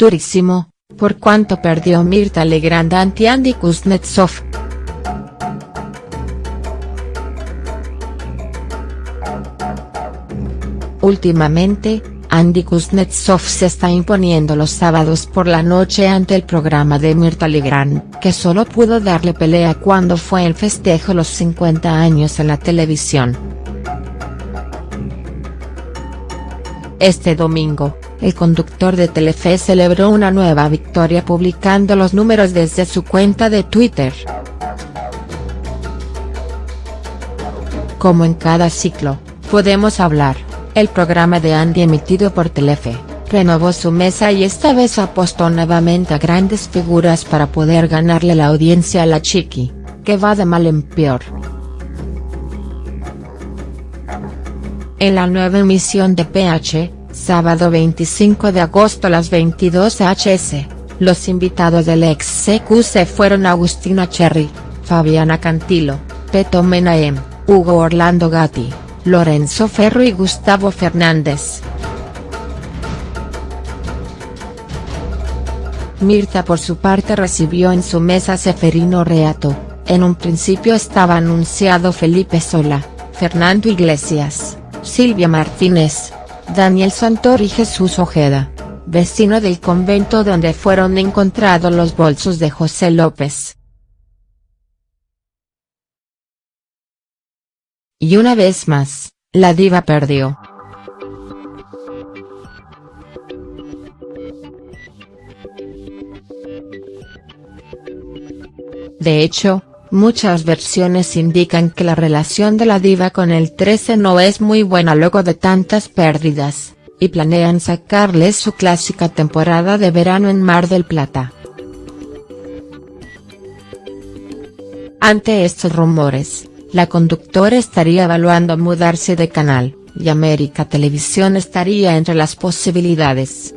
durísimo, por cuanto perdió Mirta Legrand ante Andy Kuznetsov. Últimamente, Andy Kuznetsov se está imponiendo los sábados por la noche ante el programa de Mirta Legrand, que solo pudo darle pelea cuando fue el festejo los 50 años en la televisión. Este domingo, el conductor de Telefe celebró una nueva victoria publicando los números desde su cuenta de Twitter. Como en cada ciclo, podemos hablar el programa de Andy emitido por Telefe, renovó su mesa y esta vez apostó nuevamente a grandes figuras para poder ganarle la audiencia a la Chiqui, que va de mal en peor. En la nueva emisión de PH, sábado 25 de agosto las 22 hs, los invitados del ex CQC fueron Agustina Cherry, Fabiana Cantilo, Peto Menaem, Hugo Orlando Gatti, Lorenzo Ferro y Gustavo Fernández. Mirta por su parte recibió en su mesa Seferino Reato, en un principio estaba anunciado Felipe Sola, Fernando Iglesias, Silvia Martínez, Daniel Santor y Jesús Ojeda, vecino del convento donde fueron encontrados los bolsos de José López. Y una vez más, la diva perdió. De hecho, muchas versiones indican que la relación de la diva con el 13 no es muy buena luego de tantas pérdidas, y planean sacarles su clásica temporada de verano en Mar del Plata. Ante estos rumores, la conductora estaría evaluando mudarse de canal, y América Televisión estaría entre las posibilidades.